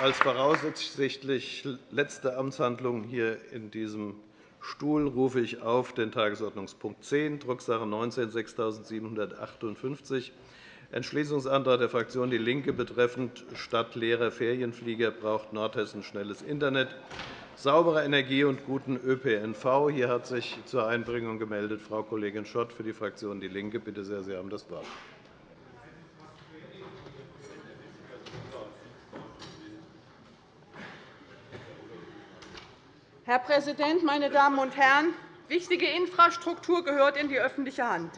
Als voraussichtlich letzte Amtshandlung hier in diesem Stuhl rufe ich auf den Tagesordnungspunkt 10, Drucksache 19 6758, Entschließungsantrag der Fraktion DIE LINKE betreffend Statt leerer Ferienflieger braucht Nordhessen schnelles Internet, saubere Energie und guten ÖPNV. Hier hat sich zur Einbringung gemeldet Frau Kollegin Schott für die Fraktion DIE LINKE. Bitte sehr, Sie haben das Wort. Herr Präsident, meine Damen und Herren! Wichtige Infrastruktur gehört in die öffentliche Hand.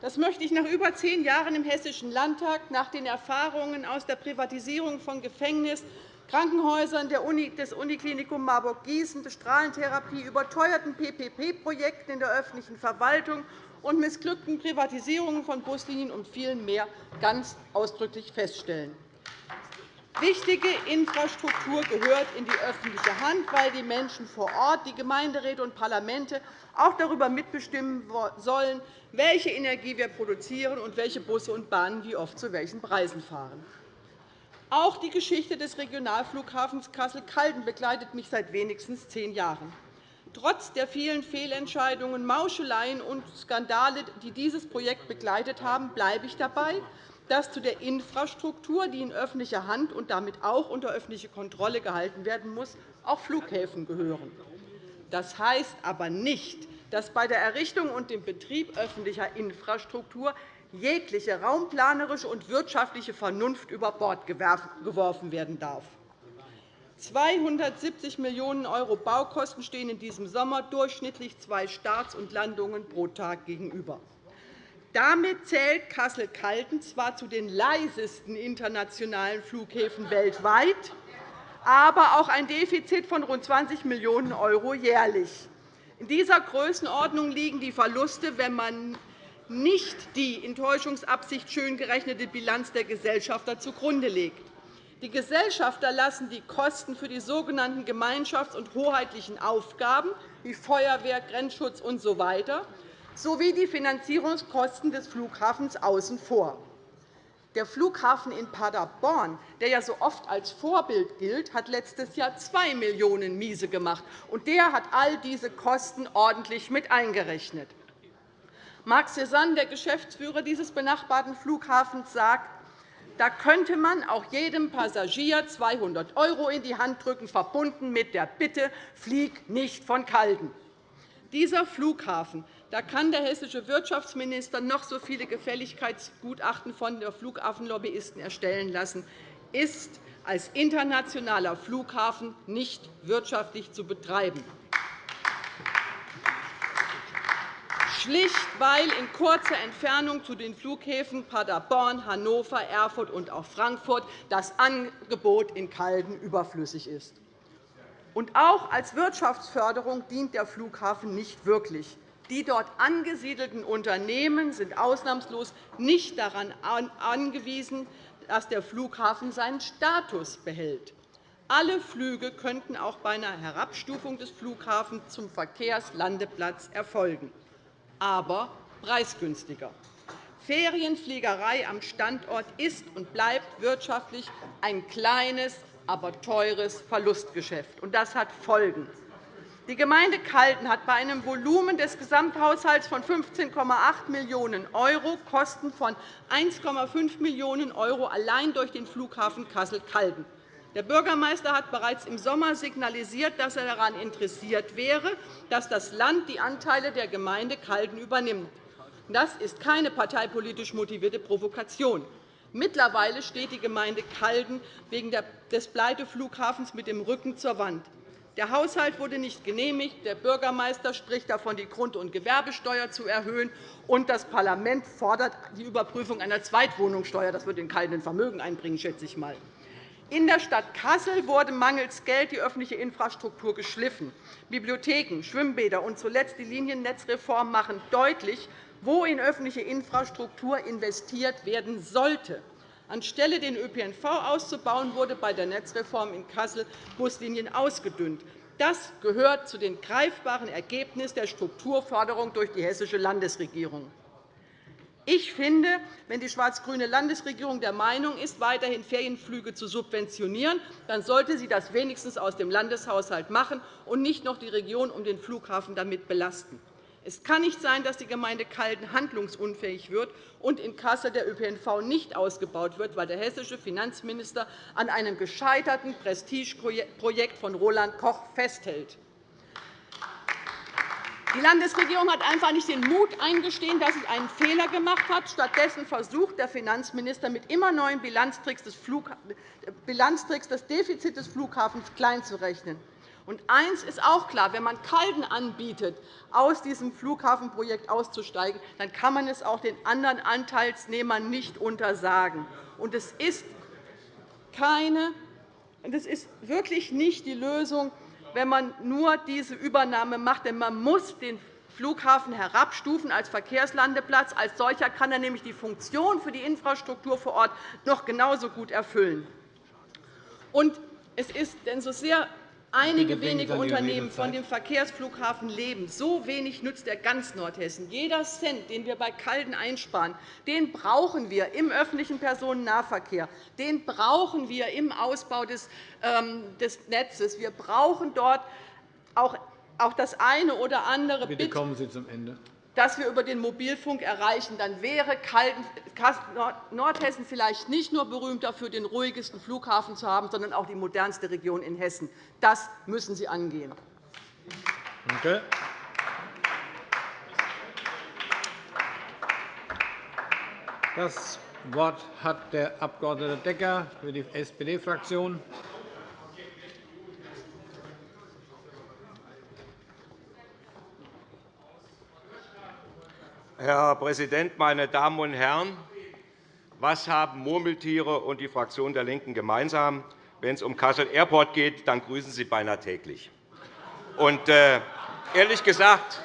Das möchte ich nach über zehn Jahren im Hessischen Landtag, nach den Erfahrungen aus der Privatisierung von Gefängnissen, Krankenhäusern des Uniklinikum Marburg-Gießen, der Strahlentherapie, überteuerten PPP-Projekten in der öffentlichen Verwaltung und missglückten Privatisierungen von Buslinien und vielem mehr ganz ausdrücklich feststellen. Wichtige Infrastruktur gehört in die öffentliche Hand, weil die Menschen vor Ort, die Gemeinderäte und Parlamente auch darüber mitbestimmen sollen, welche Energie wir produzieren und welche Busse und Bahnen wie oft zu welchen Preisen fahren. Auch die Geschichte des Regionalflughafens Kassel-Calden begleitet mich seit wenigstens zehn Jahren. Trotz der vielen Fehlentscheidungen, Mauscheleien und Skandale, die dieses Projekt begleitet haben, bleibe ich dabei, dass zu der Infrastruktur, die in öffentlicher Hand und damit auch unter öffentliche Kontrolle gehalten werden muss, auch Flughäfen gehören. Das heißt aber nicht, dass bei der Errichtung und dem Betrieb öffentlicher Infrastruktur jegliche raumplanerische und wirtschaftliche Vernunft über Bord geworfen werden darf. 270 Millionen € Baukosten stehen in diesem Sommer durchschnittlich zwei Starts und Landungen pro Tag gegenüber. Damit zählt Kassel-Calden zwar zu den leisesten internationalen Flughäfen weltweit, aber auch ein Defizit von rund 20 Millionen € jährlich. In dieser Größenordnung liegen die Verluste, wenn man nicht die in Täuschungsabsicht schön gerechnete Bilanz der Gesellschafter zugrunde legt. Die Gesellschafter lassen die Kosten für die sogenannten gemeinschafts- und hoheitlichen Aufgaben wie Feuerwehr, Grenzschutz usw sowie die Finanzierungskosten des Flughafens außen vor. Der Flughafen in Paderborn, der ja so oft als Vorbild gilt, hat letztes Jahr 2 Millionen € miese gemacht, und der hat all diese Kosten ordentlich mit eingerechnet. Marc Cézanne, der Geschäftsführer dieses benachbarten Flughafens, sagt, da könnte man auch jedem Passagier 200 € in die Hand drücken, verbunden mit der Bitte, flieg nicht von Calden. Dieser Flughafen da kann der hessische Wirtschaftsminister noch so viele Gefälligkeitsgutachten von der Flughafenlobbyisten erstellen lassen, ist als internationaler Flughafen nicht wirtschaftlich zu betreiben. schlicht weil in kurzer Entfernung zu den Flughäfen Paderborn, Hannover, Erfurt und auch Frankfurt das Angebot in Calden überflüssig ist. Und auch als Wirtschaftsförderung dient der Flughafen nicht wirklich. Die dort angesiedelten Unternehmen sind ausnahmslos nicht daran angewiesen, dass der Flughafen seinen Status behält. Alle Flüge könnten auch bei einer Herabstufung des Flughafens zum Verkehrslandeplatz erfolgen, aber preisgünstiger. Ferienfliegerei am Standort ist und bleibt wirtschaftlich ein kleines, aber teures Verlustgeschäft. Das hat Folgen. Die Gemeinde Calden hat bei einem Volumen des Gesamthaushalts von 15,8 Millionen € Kosten von 1,5 Millionen € allein durch den Flughafen Kassel-Calden. Der Bürgermeister hat bereits im Sommer signalisiert, dass er daran interessiert wäre, dass das Land die Anteile der Gemeinde Calden übernimmt. Das ist keine parteipolitisch motivierte Provokation. Mittlerweile steht die Gemeinde Calden wegen des Pleiteflughafens mit dem Rücken zur Wand. Der Haushalt wurde nicht genehmigt. Der Bürgermeister spricht davon, die Grund- und Gewerbesteuer zu erhöhen. Und das Parlament fordert die Überprüfung einer Zweitwohnungssteuer. Das wird in keinem Vermögen einbringen, schätze ich mal. In der Stadt Kassel wurde mangels Geld die öffentliche Infrastruktur geschliffen. Bibliotheken, Schwimmbäder und zuletzt die Liniennetzreform machen deutlich, wo in öffentliche Infrastruktur investiert werden sollte. Anstelle den ÖPNV auszubauen, wurde bei der Netzreform in Kassel Buslinien ausgedünnt. Das gehört zu den greifbaren Ergebnissen der Strukturförderung durch die hessische Landesregierung. Ich finde, wenn die schwarz-grüne Landesregierung der Meinung ist, weiterhin Ferienflüge zu subventionieren, dann sollte sie das wenigstens aus dem Landeshaushalt machen und nicht noch die Region um den Flughafen damit belasten. Es kann nicht sein, dass die Gemeinde Calden handlungsunfähig wird und in Kassel der ÖPNV nicht ausgebaut wird, weil der hessische Finanzminister an einem gescheiterten Prestigeprojekt von Roland Koch festhält. Die Landesregierung hat einfach nicht den Mut eingestehen, dass sie einen Fehler gemacht hat. Stattdessen versucht der Finanzminister mit immer neuen Bilanztricks das Defizit des Flughafens kleinzurechnen. Und eins ist auch klar. Wenn man Calden anbietet, aus diesem Flughafenprojekt auszusteigen, dann kann man es auch den anderen Anteilsnehmern nicht untersagen. Und es ist keine das ist wirklich nicht die Lösung, wenn man nur diese Übernahme macht. Denn man muss den Flughafen herabstufen als Verkehrslandeplatz. Als solcher kann er nämlich die Funktion für die Infrastruktur vor Ort noch genauso gut erfüllen. Und es ist denn so sehr einige wenige Unternehmen von dem Verkehrsflughafen leben. So wenig nützt er ganz Nordhessen. Jeder Cent, den wir bei Calden einsparen, den brauchen wir im öffentlichen Personennahverkehr. Den brauchen wir im Ausbau des ähm, Netzes. Wir brauchen dort auch das eine oder andere Bitte kommen Sie zum Ende das wir über den Mobilfunk erreichen, dann wäre Nordhessen vielleicht nicht nur berühmt dafür, den ruhigsten Flughafen zu haben, sondern auch die modernste Region in Hessen. Das müssen Sie angehen. Danke. Das Wort hat der Abg. Decker für die SPD-Fraktion. Herr Präsident, meine Damen und Herren! Was haben Murmeltiere und die Fraktion der LINKEN gemeinsam? Wenn es um Kassel Airport geht, dann grüßen sie beinahe täglich. Und, äh, ehrlich, gesagt,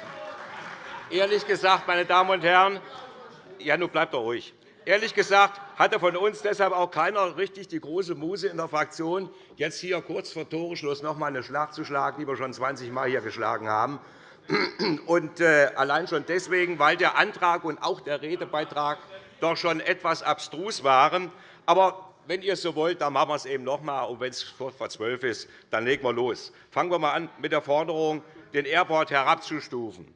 ehrlich gesagt, meine Damen und Herren, ja, nun bleibt doch ruhig. Ehrlich gesagt hatte von uns deshalb auch keiner richtig die große Muse in der Fraktion, jetzt hier kurz vor Toreschluss noch einmal eine Schlacht zu schlagen, die wir schon 20 Mal hier geschlagen haben. Und äh, allein schon deswegen, weil der Antrag und auch der Redebeitrag doch schon etwas abstrus waren. Aber wenn ihr es so wollt, dann machen wir es eben noch einmal. Und wenn es vor zwölf ist, dann legen wir los. Fangen wir einmal an mit der Forderung, den Airport herabzustufen.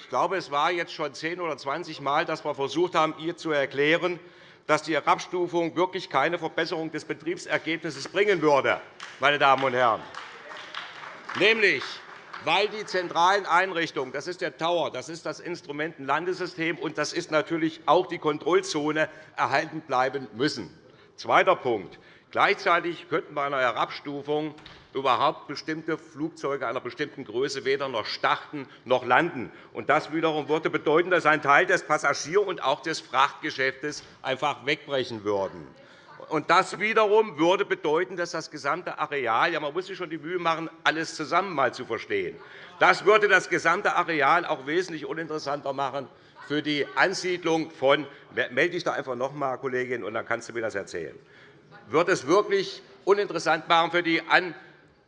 Ich glaube, es war jetzt schon zehn oder zwanzig Mal, dass wir versucht haben, ihr zu erklären, dass die Herabstufung wirklich keine Verbesserung des Betriebsergebnisses bringen würde. Meine Damen und Herren. Nämlich weil die zentralen Einrichtungen, das ist der Tower, das ist das Instrumentenlandesystem und das ist natürlich auch die Kontrollzone, erhalten bleiben müssen. Zweiter Punkt. Gleichzeitig könnten bei einer Herabstufung überhaupt bestimmte Flugzeuge einer bestimmten Größe weder noch starten noch landen. Das wiederum würde bedeuten, dass ein Teil des Passagier- und auch des Frachtgeschäftes einfach wegbrechen würde. Und das wiederum würde bedeuten, dass das gesamte Areal, ja, man muss sich schon die Mühe machen, alles zusammen einmal zu verstehen, das würde das gesamte Areal auch wesentlich uninteressanter machen für die Ansiedlung von melde dich da einfach noch einmal, Kollegin, und dann kannst du mir das erzählen. Wird es wirklich uninteressant machen für die Ansiedlung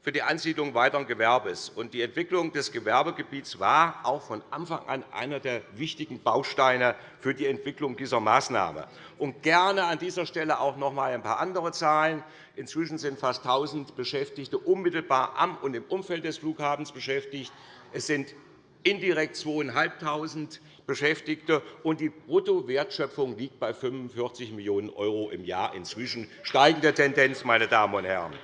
für die Ansiedlung weiteren Gewerbes. Die Entwicklung des Gewerbegebiets war auch von Anfang an einer der wichtigen Bausteine für die Entwicklung dieser Maßnahme. Und gerne an dieser Stelle auch noch einmal ein paar andere Zahlen. Inzwischen sind fast 1.000 Beschäftigte unmittelbar am und im Umfeld des Flughafens beschäftigt. Es sind indirekt 2.500 Beschäftigte, und die Bruttowertschöpfung liegt bei 45 Millionen € im Jahr inzwischen. Steigende Tendenz, meine Damen und Herren.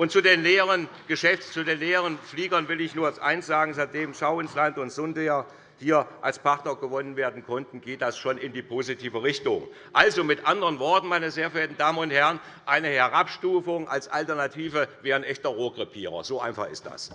Und zu den leeren Geschäfts-, zu den leeren Fliegern will ich nur eines sagen. Seitdem Schau ins Land und Sundia hier als Partner gewonnen werden konnten, geht das schon in die positive Richtung. Also mit anderen Worten, meine sehr verehrten Damen und Herren, eine Herabstufung als Alternative wäre ein echter Rohrkrepierer. So einfach ist das.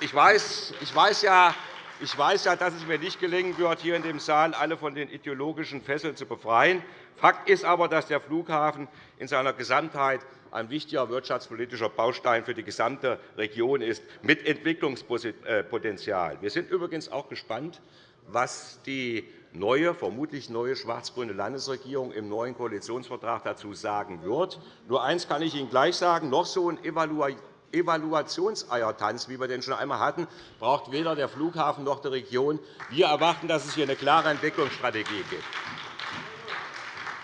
Ich weiß, ich weiß ja, ich weiß ja, dass es mir nicht gelingen wird, hier in dem Saal alle von den ideologischen Fesseln zu befreien. Fakt ist aber, dass der Flughafen in seiner Gesamtheit ein wichtiger wirtschaftspolitischer Baustein für die gesamte Region ist, mit Entwicklungspotenzial. Wir sind übrigens auch gespannt, was die neue, vermutlich neue schwarz-grüne Landesregierung im neuen Koalitionsvertrag dazu sagen wird. Nur eines kann ich Ihnen gleich sagen. Noch so ein Evaluationseiertanz, wie wir den schon einmal hatten, braucht weder der Flughafen noch die Region. Wir erwarten, dass es hier eine klare Entwicklungsstrategie gibt.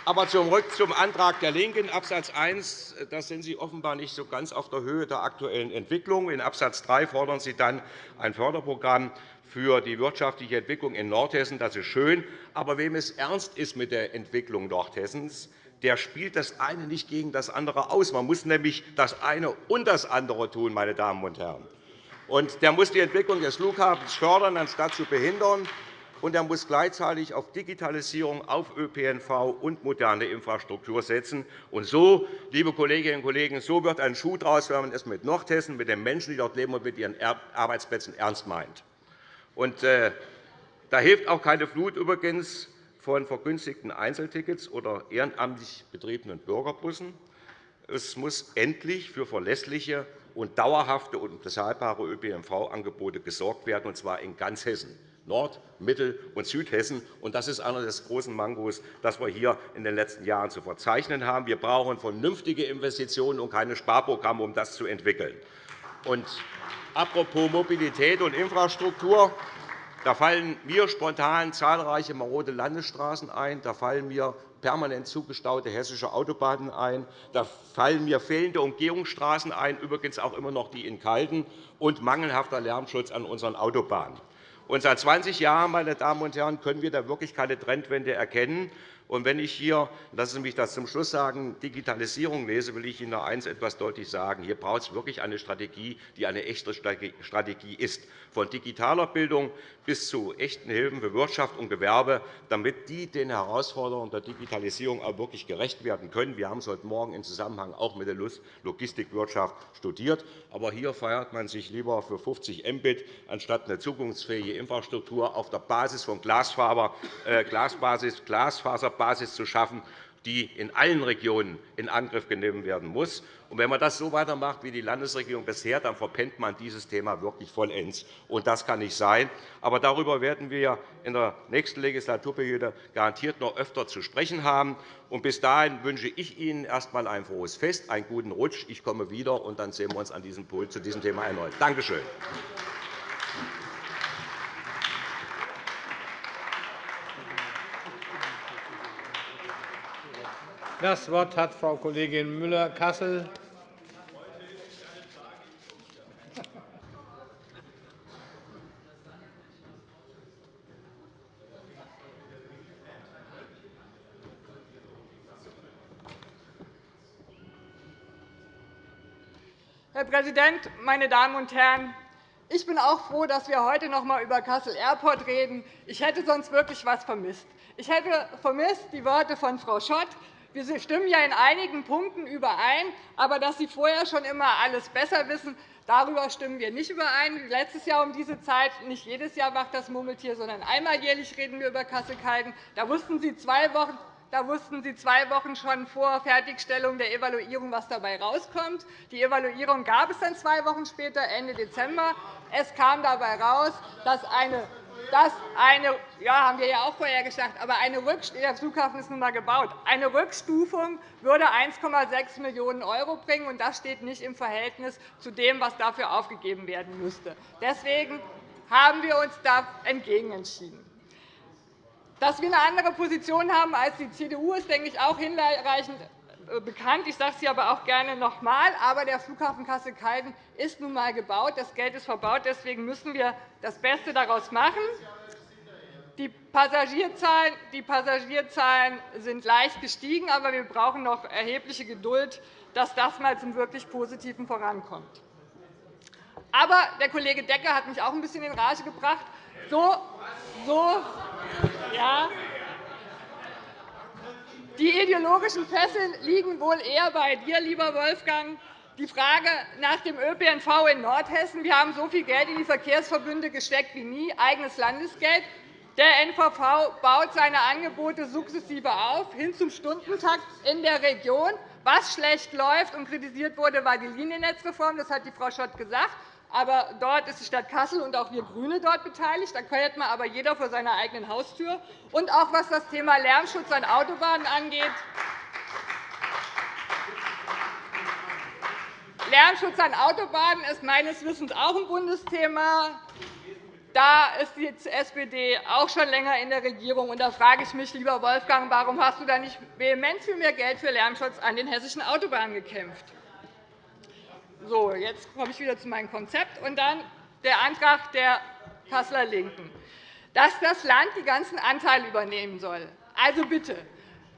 Aber zurück zum Antrag der LINKEN, Abs. 1. Da sind Sie offenbar nicht so ganz auf der Höhe der aktuellen Entwicklung. In Abs. 3 fordern Sie dann ein Förderprogramm für die wirtschaftliche Entwicklung in Nordhessen. Das ist schön. Aber wem es ernst ist mit der Entwicklung Nordhessens, der spielt das eine nicht gegen das andere aus. Man muss nämlich das eine und das andere tun, meine Damen und Herren. Und der muss die Entwicklung des Flughafens fördern, anstatt zu behindern und er muss gleichzeitig auf Digitalisierung, auf ÖPNV und moderne Infrastruktur setzen. Und so, liebe Kolleginnen und Kollegen, so wird ein Schuh daraus, wenn man es mit Nordhessen, mit den Menschen, die dort leben und mit ihren Arbeitsplätzen ernst meint. Und, äh, da hilft auch keine Flut übrigens von vergünstigten Einzeltickets oder ehrenamtlich betriebenen Bürgerbussen. Es muss endlich für verlässliche und dauerhafte und bezahlbare ÖPNV-Angebote gesorgt werden, und zwar in ganz Hessen. Nord-, Mittel- und Südhessen. Das ist einer der großen Mangos, das wir hier in den letzten Jahren zu verzeichnen haben. Wir brauchen vernünftige Investitionen und keine Sparprogramme, um das zu entwickeln. Und apropos Mobilität und Infrastruktur. Da fallen mir spontan zahlreiche marode Landesstraßen ein. Da fallen mir permanent zugestaute hessische Autobahnen ein. Da fallen mir fehlende Umgehungsstraßen ein, übrigens auch immer noch die in Kalten, und mangelhafter Lärmschutz an unseren Autobahnen. Und seit 20 Jahren meine Damen und Herren, können wir da wirklich keine Trendwende erkennen. Und wenn ich hier, lassen Sie mich das zum Schluss sagen, Digitalisierung lese, will ich Ihnen noch eines etwas deutlich sagen. Hier braucht es wirklich eine Strategie, die eine echte Strategie ist, von digitaler Bildung bis zu echten Hilfen für Wirtschaft und Gewerbe, damit die den Herausforderungen der Digitalisierung auch wirklich gerecht werden können. Wir haben es heute Morgen im Zusammenhang auch mit der Logistikwirtschaft studiert. Aber hier feiert man sich lieber für 50 Mbit anstatt eine zukunftsfähige Infrastruktur auf der Basis von Glasfaser, äh, Glasbasis, Glasfaser Basis zu schaffen, die in allen Regionen in Angriff genommen werden muss. wenn man das so weitermacht wie die Landesregierung bisher, dann verpennt man dieses Thema wirklich vollends. Das kann nicht sein. Aber darüber werden wir in der nächsten Legislaturperiode garantiert noch öfter zu sprechen haben. Bis dahin wünsche ich Ihnen erst einmal ein frohes Fest, einen guten Rutsch. Ich komme wieder, und dann sehen wir uns an diesem Pult zu diesem Thema erneut. Danke schön. Das Wort hat Frau Kollegin Müller-Kassel. Herr Präsident, meine Damen und Herren! Ich bin auch froh, dass wir heute noch einmal über Kassel Airport reden. Ich hätte sonst wirklich etwas vermisst. Ich hätte vermisst die Worte von Frau Schott, wir stimmen ja in einigen Punkten überein, aber dass Sie vorher schon immer alles besser wissen, darüber stimmen wir nicht überein. Letztes Jahr um diese Zeit, nicht jedes Jahr macht das Murmeltier, sondern einmal jährlich reden wir über Kassel-Calden. Da wussten Sie zwei Wochen da wussten Sie zwei Wochen schon vor Fertigstellung der Evaluierung, was dabei herauskommt. Die Evaluierung gab es dann zwei Wochen später, Ende Dezember. Es kam dabei heraus, dass eine dass eine, ja, haben wir ja auch vorher gesagt, aber eine der Flughafen ist nun einmal gebaut. Eine Rückstufung würde 1,6 Millionen € bringen, und das steht nicht im Verhältnis zu dem, was dafür aufgegeben werden müsste. Deswegen haben wir uns da entgegen entschieden. Dass wir eine andere Position haben als die CDU, ist, denke ich, auch hinreichend bekannt. Ich sage es hier aber auch gerne noch einmal. Aber der Flughafen Kassel-Calden ist nun einmal gebaut. Das Geld ist verbaut. Deswegen müssen wir das Beste daraus machen. Die Passagierzahlen, die Passagierzahlen sind leicht gestiegen, aber wir brauchen noch erhebliche Geduld, dass das einmal zum wirklich Positiven vorankommt. Aber der Kollege Decker hat mich auch ein bisschen in Rage gebracht. So, so, ja, die ideologischen Fesseln liegen wohl eher bei dir, lieber Wolfgang. Die Frage nach dem ÖPNV in Nordhessen. Wir haben so viel Geld in die Verkehrsverbünde gesteckt wie nie, eigenes Landesgeld. Der NVV baut seine Angebote sukzessive auf, hin zum Stundentakt in der Region. Was schlecht läuft und kritisiert wurde, war die Liniennetzreform. Das hat die Frau Schott gesagt. Aber dort ist die Stadt Kassel und auch wir GRÜNE dort beteiligt. Da feiert man aber jeder vor seiner eigenen Haustür. Und auch was das Thema Lärmschutz an Autobahnen angeht, Lärmschutz an Autobahnen ist meines Wissens auch ein Bundesthema. Da ist die SPD auch schon länger in der Regierung. da frage ich mich, lieber Wolfgang, warum hast du da nicht vehement für mehr Geld für Lärmschutz an den hessischen Autobahnen gekämpft? So, jetzt komme ich wieder zu meinem Konzept. Und dann der Antrag der Kasseler LINKEN, dass das Land die ganzen Anteile übernehmen soll. Also bitte,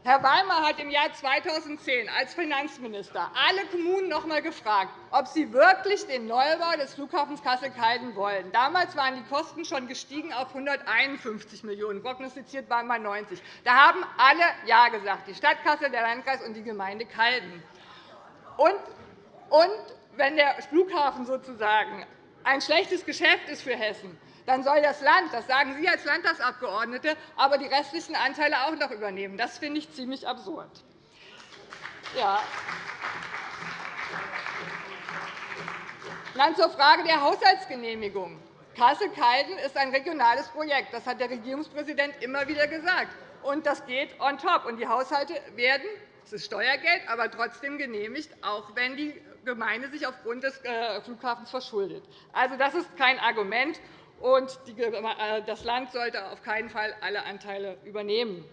Herr Weimar hat im Jahr 2010 als Finanzminister alle Kommunen noch einmal gefragt, ob sie wirklich den Neubau des Flughafens Kassel-Calden wollen. Damals waren die Kosten schon gestiegen auf 151 Millionen €, prognostiziert waren mal 90. Da haben alle Ja gesagt, die Stadt Kassel, der Landkreis und die Gemeinde Calden. Und, wenn der Flughafen sozusagen ein schlechtes Geschäft ist für Hessen, dann soll das Land, das sagen Sie als Landtagsabgeordnete, aber die restlichen Anteile auch noch übernehmen. Das finde ich ziemlich absurd. Ja. Dann zur Frage der Haushaltsgenehmigung. Kassel-Calden ist ein regionales Projekt. Das hat der Regierungspräsident immer wieder gesagt. Und das geht on top. Und die Haushalte werden, es ist Steuergeld, aber trotzdem genehmigt, auch wenn die Gemeinde sich aufgrund des äh, Flughafens verschuldet. Also, das ist kein Argument und äh, das Land sollte auf keinen Fall alle Anteile übernehmen.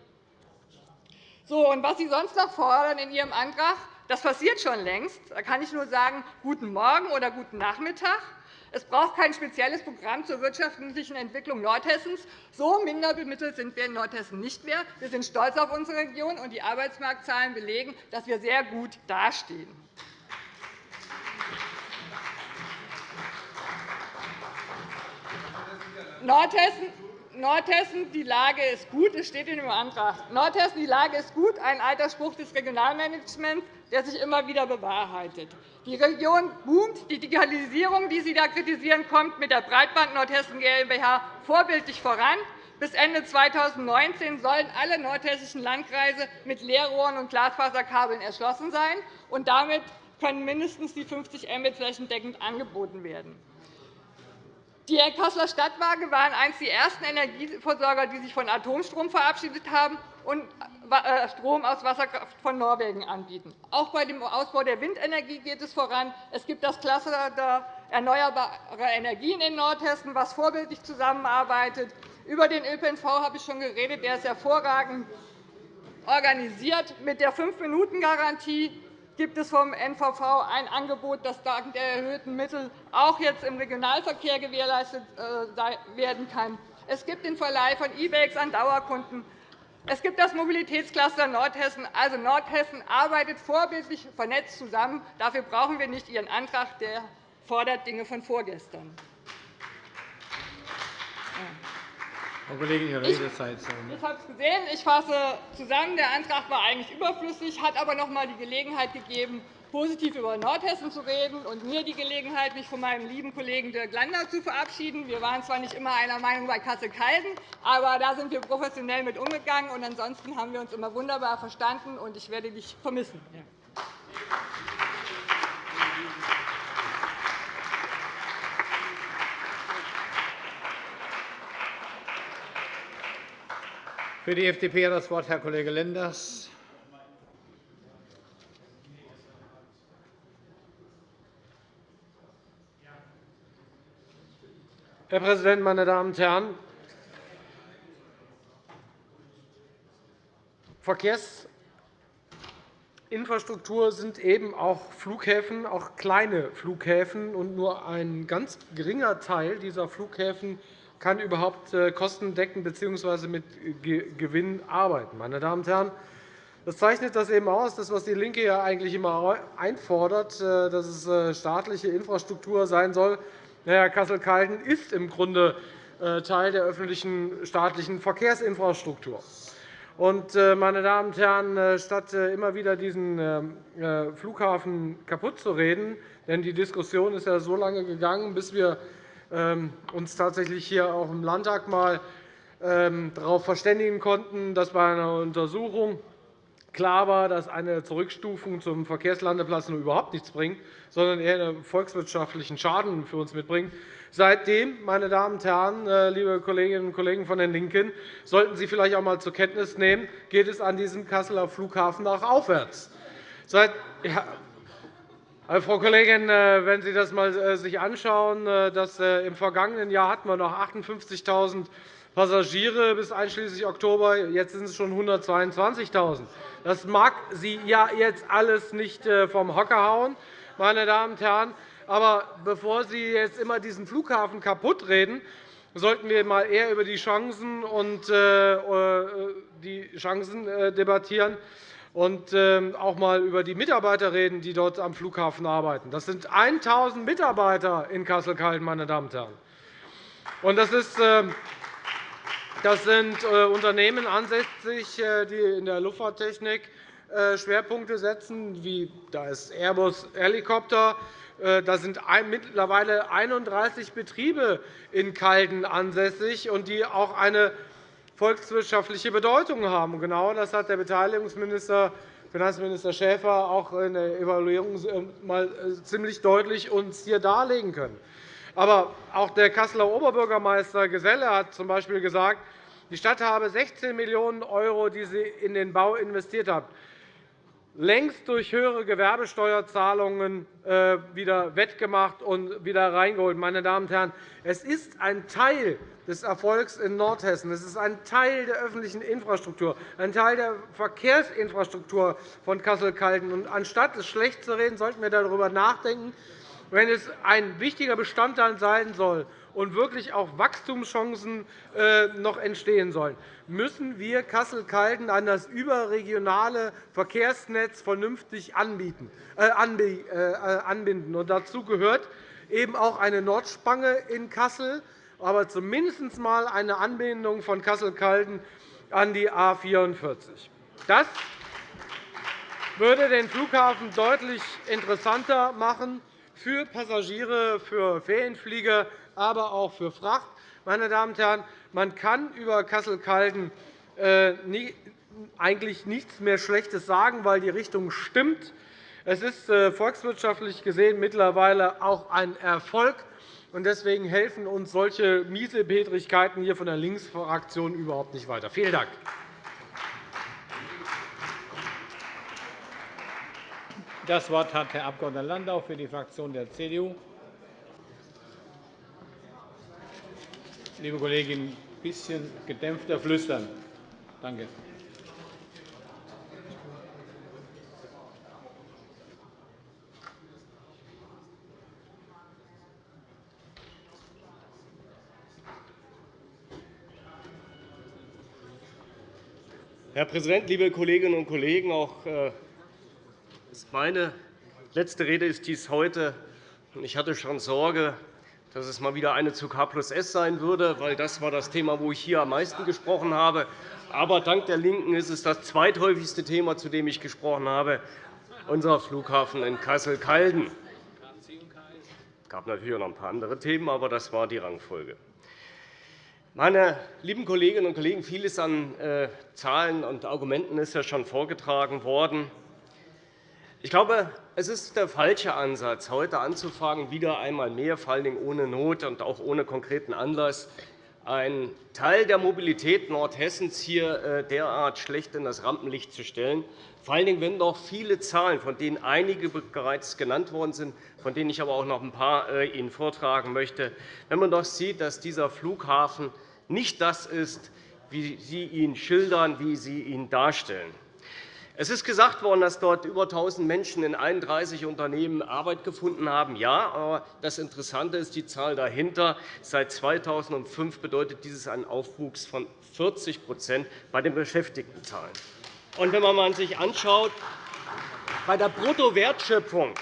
So, und was Sie sonst noch fordern in Ihrem Antrag, das passiert schon längst. Da kann ich nur sagen, guten Morgen oder guten Nachmittag. Es braucht kein spezielles Programm zur wirtschaftlichen Entwicklung Nordhessens. So minderbemittelt sind wir in Nordhessen nicht mehr. Wir sind stolz auf unsere Region, und die Arbeitsmarktzahlen belegen, dass wir sehr gut dastehen. Nordhessen, Nordhessen, die Lage ist gut. Es steht in dem Antrag. Nordhessen, die Lage ist gut. Ein alter Spruch des Regionalmanagements, der sich immer wieder bewahrheitet. Die Region boomt. Die Digitalisierung, die Sie da kritisieren, kommt mit der Breitband Nordhessen GmbH vorbildlich voran. Bis Ende 2019 sollen alle nordhessischen Landkreise mit Leerrohren und Glasfaserkabeln erschlossen sein. und Damit können mindestens die 50 Mbit flächendeckend angeboten werden. Die Kasseler Stadtwerke waren eines der ersten Energieversorger, die sich von Atomstrom verabschiedet haben und äh, Strom aus Wasserkraft von Norwegen anbieten. Auch bei dem Ausbau der Windenergie geht es voran. Es gibt das Cluster der erneuerbaren Energien in Nordhessen, das vorbildlich zusammenarbeitet. Über den ÖPNV habe ich schon geredet. Der ist hervorragend organisiert mit der Fünf-Minuten-Garantie gibt es vom NVV ein Angebot, das dank der erhöhten Mittel auch jetzt im Regionalverkehr gewährleistet äh, werden kann. Es gibt den Verleih von E-Bakes an Dauerkunden. Es gibt das Mobilitätscluster Nordhessen. Also Nordhessen arbeitet vorbildlich vernetzt zusammen. Dafür brauchen wir nicht Ihren Antrag, der fordert Dinge von vorgestern. Frau Kollegin, Ihre Redezeit Ich habe es gesehen. Ich fasse zusammen. Der Antrag war eigentlich überflüssig, hat aber noch einmal die Gelegenheit gegeben, positiv über Nordhessen zu reden und mir die Gelegenheit, mich von meinem lieben Kollegen Dirk Landau zu verabschieden. Wir waren zwar nicht immer einer Meinung bei Kassel-Calden, aber da sind wir professionell mit umgegangen. Und ansonsten haben wir uns immer wunderbar verstanden, und ich werde dich vermissen. Für die FDP hat das Wort Herr Kollege Lenders. Herr Präsident, meine Damen und Herren! Verkehrsinfrastruktur sind eben auch Flughäfen, auch kleine Flughäfen. Und nur ein ganz geringer Teil dieser Flughäfen kann überhaupt äh, kostendeckend bzw. mit Gewinn arbeiten. Meine Damen und Herren, das zeichnet das eben aus, das, was DIE LINKE ja eigentlich immer einfordert, äh, dass es äh, staatliche Infrastruktur sein soll. Naja, Kassel-Calden ist im Grunde Teil der öffentlichen staatlichen Verkehrsinfrastruktur. Meine Damen und Herren, statt immer wieder diesen Flughafen kaputt zu reden, denn die Diskussion ist ja so lange gegangen, bis wir uns tatsächlich hier auch im Landtag mal ähm, darauf verständigen konnten, dass bei einer Untersuchung klar war, dass eine Zurückstufung zum Verkehrslandeplatz nur überhaupt nichts bringt, sondern eher einen volkswirtschaftlichen Schaden für uns mitbringt. Seitdem, meine Damen und Herren, äh, liebe Kolleginnen und Kollegen von den LINKEN, sollten Sie vielleicht auch einmal zur Kenntnis nehmen, geht es an diesem Kasseler Flughafen auch aufwärts. Seit, ja, Frau Kollegin, äh, wenn Sie das mal äh, sich anschauen, dass im vergangenen Jahr hatten wir noch 58.000 Passagiere bis einschließlich Oktober. Jetzt sind es schon 122.000. Das mag Sie ja jetzt alles nicht vom Hocker hauen, meine Damen und Herren. Aber bevor Sie jetzt immer diesen Flughafen kaputtreden, sollten wir mal eher über die Chancen, und, die Chancen debattieren und ähm, auch einmal über die Mitarbeiter reden, die dort am Flughafen arbeiten. Das sind 1.000 Mitarbeiter in Kassel-Calden, meine Damen und Herren. Und das, ist, ähm, das sind äh, Unternehmen ansässig, äh, die in der Luftfahrttechnik äh, Schwerpunkte setzen, wie da ist Airbus Helikopter. Da sind mittlerweile 31 Betriebe in Calden ansässig, und die auch eine volkswirtschaftliche Bedeutung haben. Genau das hat der Beteiligungsminister, Finanzminister Schäfer, auch in der Evaluierung mal äh, ziemlich deutlich uns hier darlegen können. Aber auch der Kasseler Oberbürgermeister Geselle hat z.B. gesagt, die Stadt habe 16 Millionen €, die sie in den Bau investiert hat, längst durch höhere Gewerbesteuerzahlungen äh, wieder wettgemacht und wieder reingeholt. Meine Damen und Herren, es ist ein Teil des Erfolgs in Nordhessen. Es ist ein Teil der öffentlichen Infrastruktur, ein Teil der Verkehrsinfrastruktur von Kassel-Calden. Anstatt es schlecht zu reden, sollten wir darüber nachdenken, wenn es ein wichtiger Bestandteil sein soll und wirklich auch Wachstumschancen äh, noch entstehen sollen, müssen wir Kassel-Calden an das überregionale Verkehrsnetz vernünftig äh, äh, anbinden. Dazu gehört eben auch eine Nordspange in Kassel, aber zumindest einmal eine Anbindung von Kassel-Calden an die A 44. Das würde den Flughafen deutlich interessanter machen für Passagiere, für Ferienflieger, aber auch für Fracht. Meine Damen und Herren, man kann über Kassel-Calden äh, eigentlich nichts mehr Schlechtes sagen, weil die Richtung stimmt. Es ist äh, volkswirtschaftlich gesehen mittlerweile auch ein Erfolg. Deswegen helfen uns solche Miesepetrigkeiten hier von der Linksfraktion überhaupt nicht weiter. Vielen Dank. Das Wort hat Herr Abg. Landau für die Fraktion der CDU. Liebe Kollegin, ein bisschen gedämpfter flüstern. Danke. Herr Präsident, liebe Kolleginnen und Kollegen! Auch äh, meine letzte Rede ist dies heute. Ich hatte schon Sorge, dass es mal wieder eine zu K plus S sein würde, weil das war das Thema, wo ich hier am meisten gesprochen habe. Aber dank der LINKEN ist es das zweithäufigste Thema, zu dem ich gesprochen habe, unser Flughafen in Kassel-Calden. Es gab natürlich auch noch ein paar andere Themen, aber das war die Rangfolge. Meine lieben Kolleginnen und Kollegen, vieles an äh, Zahlen und Argumenten ist ja schon vorgetragen worden. Ich glaube, es ist der falsche Ansatz, heute anzufangen, wieder einmal mehr, vor allem ohne Not und auch ohne konkreten Anlass, einen Teil der Mobilität Nordhessens hier äh, derart schlecht in das Rampenlicht zu stellen. Vor allen Dingen, wenn doch viele Zahlen, von denen einige bereits genannt worden sind, von denen ich aber auch noch ein paar äh, Ihnen vortragen möchte, wenn man doch sieht, dass dieser Flughafen nicht das ist, wie Sie ihn schildern, wie Sie ihn darstellen. Es ist gesagt worden, dass dort über 1.000 Menschen in 31 Unternehmen Arbeit gefunden haben. Ja, aber das Interessante ist die Zahl dahinter. Seit 2005 bedeutet dieses einen Aufwuchs von 40% bei den Beschäftigtenzahlen. Und wenn man sich anschaut, bei der Bruttowertschöpfung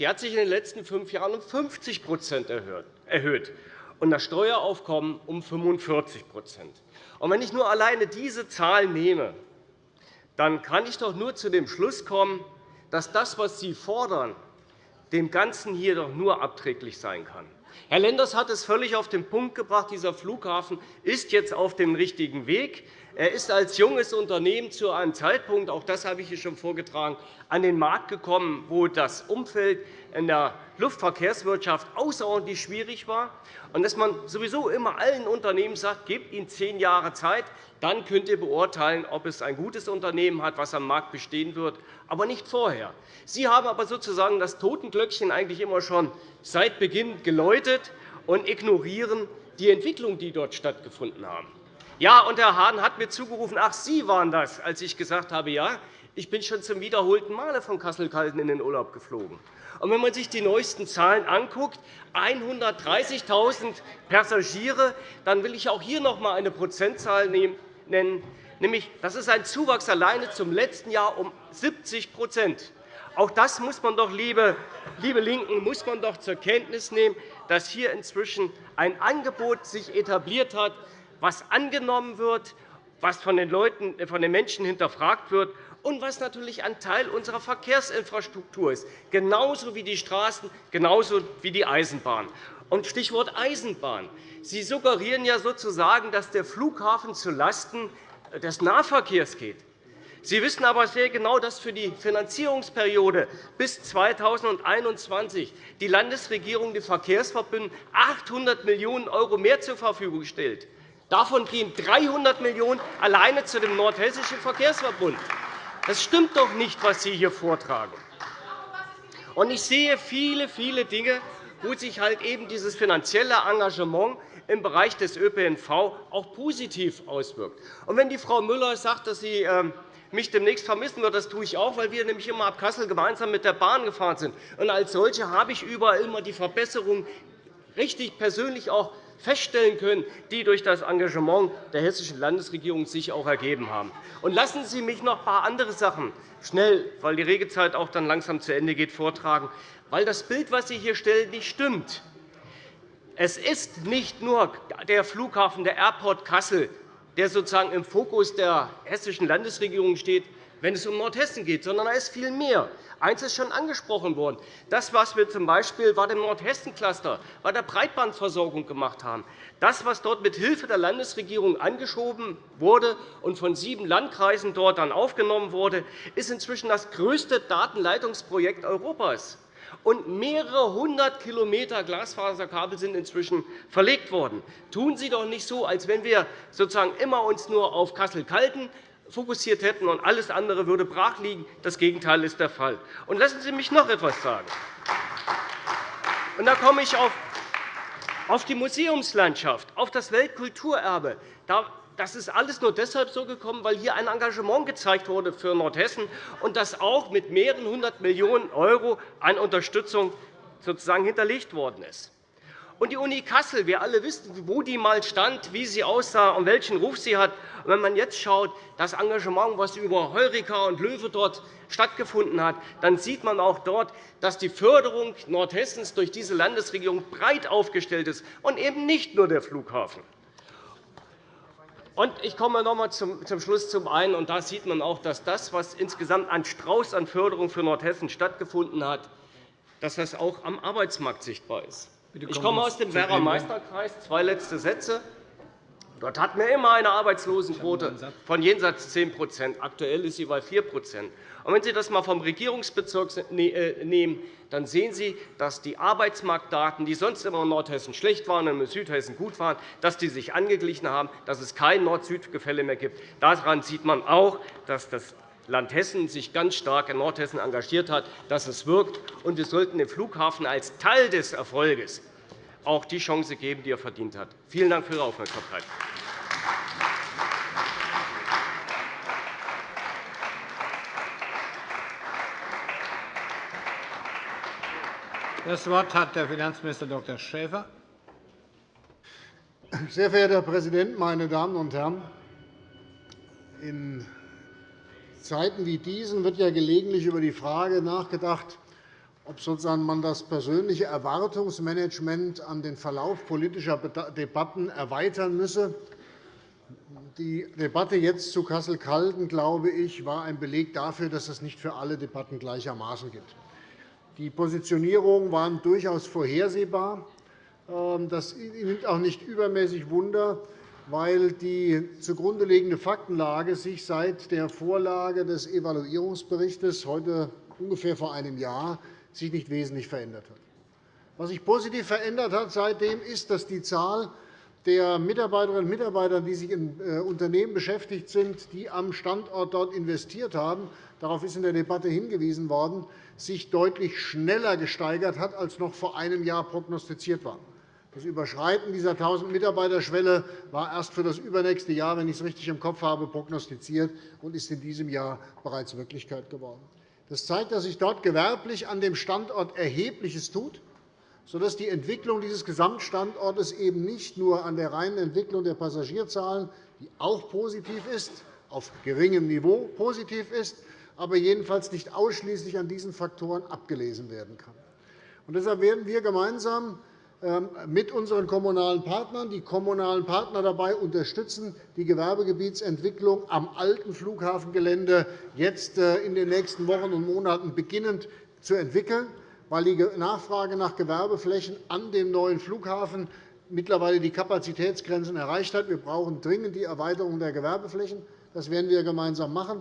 die hat sich in den letzten fünf Jahren um 50 erhöht und das Steueraufkommen um 45 Und Wenn ich nur alleine diese Zahl nehme, dann kann ich doch nur zu dem Schluss kommen, dass das, was Sie fordern, dem Ganzen hier doch nur abträglich sein kann. Herr Lenders hat es völlig auf den Punkt gebracht. Dieser Flughafen ist jetzt auf dem richtigen Weg. Er ist als junges Unternehmen zu einem Zeitpunkt, auch das habe ich hier schon vorgetragen, an den Markt gekommen, wo das Umfeld in der Luftverkehrswirtschaft außerordentlich schwierig war, und dass man sowieso immer allen Unternehmen sagt, gebt ihnen zehn Jahre Zeit, dann könnt ihr beurteilen, ob es ein gutes Unternehmen hat, das am Markt bestehen wird, aber nicht vorher. Sie haben aber sozusagen das Totenglöckchen eigentlich immer schon seit Beginn geläutet und ignorieren die Entwicklung, die dort stattgefunden haben. Ja, und Herr Hahn hat mir zugerufen, ach, Sie waren das, als ich gesagt habe, ja, ich bin schon zum wiederholten Male von Kassel-Calden in den Urlaub geflogen. Und wenn man sich die neuesten Zahlen anguckt, 130.000 Passagiere, dann will ich auch hier noch einmal eine Prozentzahl nennen, nämlich das ist ein Zuwachs alleine zum letzten Jahr um 70% Auch das muss man doch, liebe, liebe Linken, muss man doch zur Kenntnis nehmen, dass hier inzwischen ein Angebot sich etabliert hat, was angenommen wird, was von den, Leuten, von den Menschen hinterfragt wird und was natürlich ein Teil unserer Verkehrsinfrastruktur ist, genauso wie die Straßen, genauso wie die Eisenbahn. Und Stichwort Eisenbahn. Sie suggerieren ja sozusagen, dass der Flughafen zulasten des Nahverkehrs geht. Sie wissen aber sehr genau, dass für die Finanzierungsperiode bis 2021 die Landesregierung den Verkehrsverbünden 800 Millionen € mehr zur Verfügung stellt. Davon gehen 300 Millionen € alleine zu dem Nordhessischen Verkehrsverbund. Das stimmt doch nicht, was Sie hier vortragen. Und ich sehe viele, viele Dinge, wo sich halt eben dieses finanzielle Engagement im Bereich des ÖPNV auch positiv auswirkt. Und wenn die Frau Müller sagt, dass sie ähm, mich demnächst vermissen wird, das tue ich auch, weil wir nämlich immer ab Kassel gemeinsam mit der Bahn gefahren sind. Und als solche habe ich überall immer die Verbesserungen richtig persönlich auch feststellen können, die durch das Engagement der hessischen Landesregierung sich auch ergeben haben. Lassen Sie mich noch ein paar andere Sachen schnell, weil die Redezeit auch dann langsam zu Ende geht, vortragen, weil das Bild, das Sie hier stellen, nicht stimmt. Es ist nicht nur der Flughafen der Airport Kassel, der sozusagen im Fokus der hessischen Landesregierung steht, wenn es um Nordhessen geht, sondern da ist viel mehr. Eines ist schon angesprochen worden. Das, was wir z. Bei dem Nordhessen-Cluster, bei der Breitbandversorgung gemacht haben, das, was dort mit Hilfe der Landesregierung angeschoben wurde und von sieben Landkreisen dort dann aufgenommen wurde, ist inzwischen das größte Datenleitungsprojekt Europas. Und mehrere hundert Kilometer Glasfaserkabel sind inzwischen verlegt worden. Tun Sie doch nicht so, als wenn wir sozusagen immer uns nur auf Kassel-Calden fokussiert hätten und alles andere würde brach liegen. Das Gegenteil ist der Fall. Und lassen Sie mich noch etwas sagen. Und da komme ich auf die Museumslandschaft, auf das Weltkulturerbe. Das ist alles nur deshalb so gekommen, weil hier ein Engagement gezeigt wurde für Nordhessen und das auch mit mehreren hundert Millionen € an Unterstützung sozusagen hinterlegt worden ist. Und die Uni Kassel, wir alle wissen, wo die einmal stand, wie sie aussah und welchen Ruf sie hat. Und wenn man jetzt schaut, das Engagement, das über Heureka und Löwe dort stattgefunden hat, dann sieht man auch dort, dass die Förderung Nordhessens durch diese Landesregierung breit aufgestellt ist und eben nicht nur der Flughafen. Und ich komme noch einmal zum Schluss zum einen. Und da sieht man auch, dass das, was insgesamt an Strauß an Förderung für Nordhessen stattgefunden hat, dass das auch am Arbeitsmarkt sichtbar ist. Ich komme aus dem Werra Meisterkreis. Zwei letzte Sätze. Dort hatten wir immer eine Arbeitslosenquote von jenseits 10% Aktuell ist sie bei 4% und Wenn Sie das einmal vom Regierungsbezirk ne-, äh, nehmen, dann sehen Sie, dass die Arbeitsmarktdaten, die sonst immer in Nordhessen schlecht waren und in Südhessen gut waren, dass die sich angeglichen haben, dass es kein Nord-Süd-Gefälle mehr gibt. Daran sieht man auch, dass das Land Hessen sich ganz stark in Nordhessen engagiert hat, dass es wirkt. Und wir sollten dem Flughafen als Teil des Erfolges auch die Chance geben, die er verdient hat. Vielen Dank für Ihre Aufmerksamkeit. Das Wort hat der Finanzminister Dr. Schäfer. Sehr verehrter Herr Präsident, meine Damen und Herren! In Zeiten wie diesen wird ja gelegentlich über die Frage nachgedacht, ob sozusagen man das persönliche Erwartungsmanagement an den Verlauf politischer Debatten erweitern müsse. Die Debatte jetzt zu Kassel-Calden, glaube ich, war ein Beleg dafür, dass es nicht für alle Debatten gleichermaßen gibt. Die Positionierungen waren durchaus vorhersehbar. Ähm, das nimmt auch nicht übermäßig Wunder. Weil die zugrunde liegende Faktenlage sich seit der Vorlage des Evaluierungsberichts heute ungefähr vor einem Jahr sich nicht wesentlich verändert hat. Was sich positiv verändert hat seitdem ist, dass die Zahl der Mitarbeiterinnen und Mitarbeiter, die sich in äh, Unternehmen beschäftigt sind, die am Standort dort investiert haben, darauf ist in der Debatte hingewiesen worden, sich deutlich schneller gesteigert hat, als noch vor einem Jahr prognostiziert war. Das Überschreiten dieser 1.000-Mitarbeiter-Schwelle war erst für das übernächste Jahr, wenn ich es richtig im Kopf habe, prognostiziert und ist in diesem Jahr bereits Wirklichkeit geworden. Das zeigt, dass sich dort gewerblich an dem Standort Erhebliches tut, sodass die Entwicklung dieses Gesamtstandortes eben nicht nur an der reinen Entwicklung der Passagierzahlen, die auch positiv ist, auf geringem Niveau positiv ist, aber jedenfalls nicht ausschließlich an diesen Faktoren abgelesen werden kann. deshalb werden wir gemeinsam mit unseren kommunalen Partnern, die kommunalen Partner dabei unterstützen, die Gewerbegebietsentwicklung am alten Flughafengelände jetzt äh, in den nächsten Wochen und Monaten beginnend zu entwickeln, weil die Nachfrage nach Gewerbeflächen an dem neuen Flughafen mittlerweile die Kapazitätsgrenzen erreicht hat. Wir brauchen dringend die Erweiterung der Gewerbeflächen. Das werden wir gemeinsam machen.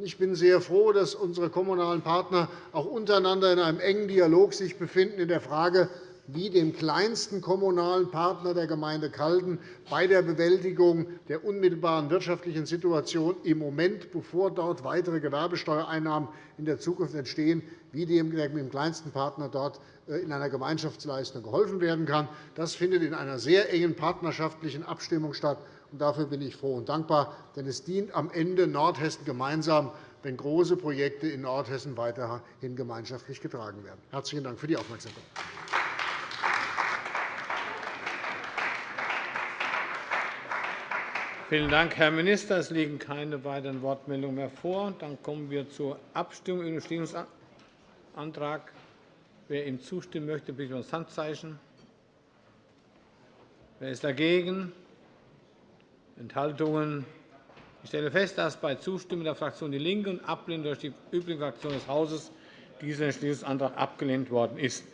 Ich bin sehr froh, dass unsere kommunalen Partner auch untereinander in einem engen Dialog sich befinden in der Frage, wie dem kleinsten kommunalen Partner der Gemeinde Calden bei der Bewältigung der unmittelbaren wirtschaftlichen Situation im Moment, bevor dort weitere Gewerbesteuereinnahmen in der Zukunft entstehen, wie dem kleinsten Partner dort äh, in einer Gemeinschaftsleistung geholfen werden kann. Das findet in einer sehr engen partnerschaftlichen Abstimmung statt. Dafür bin ich froh und dankbar, denn es dient am Ende Nordhessen gemeinsam, wenn große Projekte in Nordhessen weiterhin gemeinschaftlich getragen werden. Herzlichen Dank für die Aufmerksamkeit. Vielen Dank, Herr Minister. Es liegen keine weiteren Wortmeldungen mehr vor. Dann kommen wir zur Abstimmung über den Entschließungsantrag. Wer ihm zustimmen möchte, bitte um das Handzeichen. Wer ist dagegen? Enthaltungen? Ich stelle fest, dass bei Zustimmung der Fraktion DIE LINKE und Ablehnung durch die übrigen Fraktionen des Hauses dieser Entschließungsantrag abgelehnt worden ist.